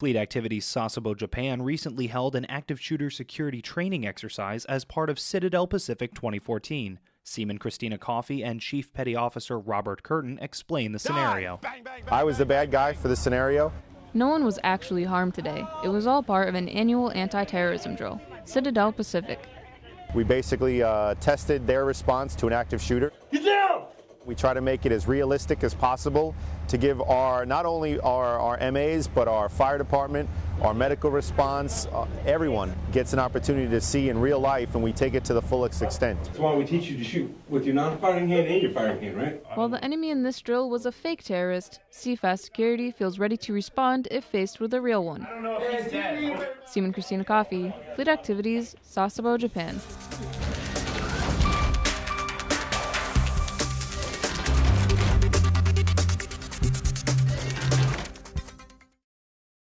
Fleet Activities Sasebo Japan recently held an active shooter security training exercise as part of Citadel Pacific 2014. Seaman Christina Coffey and Chief Petty Officer Robert Curtin explain the scenario. I was the bad guy for the scenario. No one was actually harmed today. It was all part of an annual anti terrorism drill, Citadel Pacific. We basically uh, tested their response to an active shooter. Get down! We try to make it as realistic as possible to give our not only our, our MAs but our fire department, our medical response, uh, everyone gets an opportunity to see in real life and we take it to the fullest extent. That's why we teach you to shoot with your non-firing hand and your firing hand, right? While the enemy in this drill was a fake terrorist, CFAS Security feels ready to respond if faced with a real one. I don't know if he's dead. Seaman Christina Coffey, Fleet Activities, Sasebo, Japan.